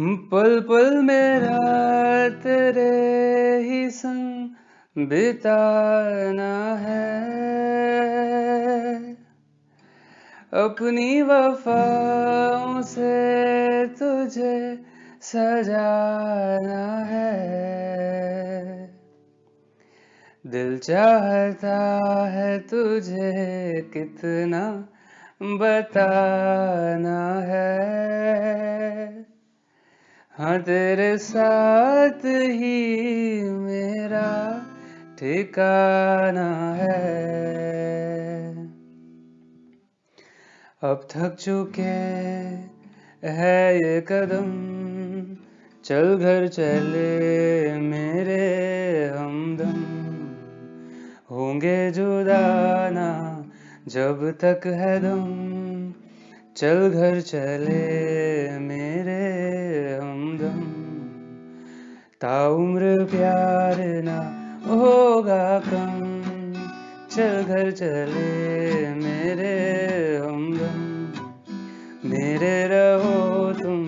पल पल मेरा तेरे ही संग बिताना है। अपनी वफाओं से तुझे सजाना है। दिल चाहता है तुझे कितना बताना है। हाँ तेरे साथ ही मेरा ठिकाना है। अब थक चुके है ये कदम, चल घर चले मेरे हमदम। होंगे जुदाना जब तक है दम, चल घर चले ताउम्र प्यार ना होगा कम। चल घर चले मेरे हमदम मेरे रहो तुम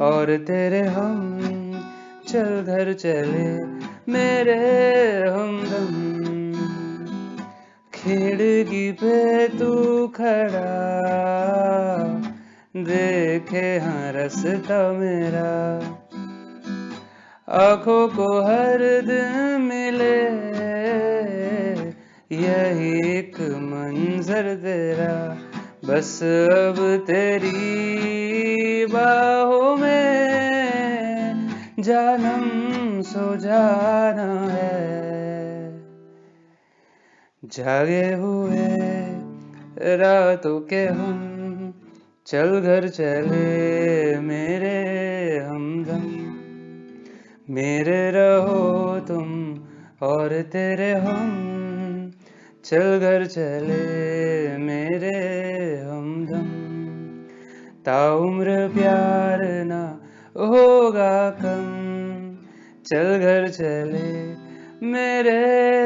और तेरे हम। चल घर चले मेरे हमदम खिड़की पे तू खड़ा, देखे हाँ रसता मेरा। आँखों को हर दिन मिले, यही एक मंजर तेरा। बस अब तेरी बाहों में जानम सो जाना है। जागे हुए रातों के हम चल घर चले मेरे मेरे रहो तुम और तेरे हम, चल घर चले मेरे हमदम। ताउम्र प्यार ना होगा कम, चल घर चले मेरे